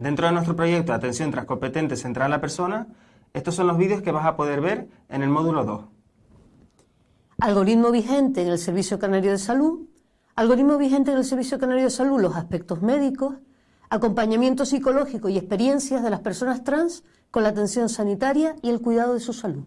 Dentro de nuestro proyecto de Atención Transcompetente Central a la Persona, estos son los vídeos que vas a poder ver en el módulo 2. Algoritmo vigente en el Servicio Canario de Salud, algoritmo vigente en el Servicio Canario de Salud, los aspectos médicos, acompañamiento psicológico y experiencias de las personas trans con la atención sanitaria y el cuidado de su salud.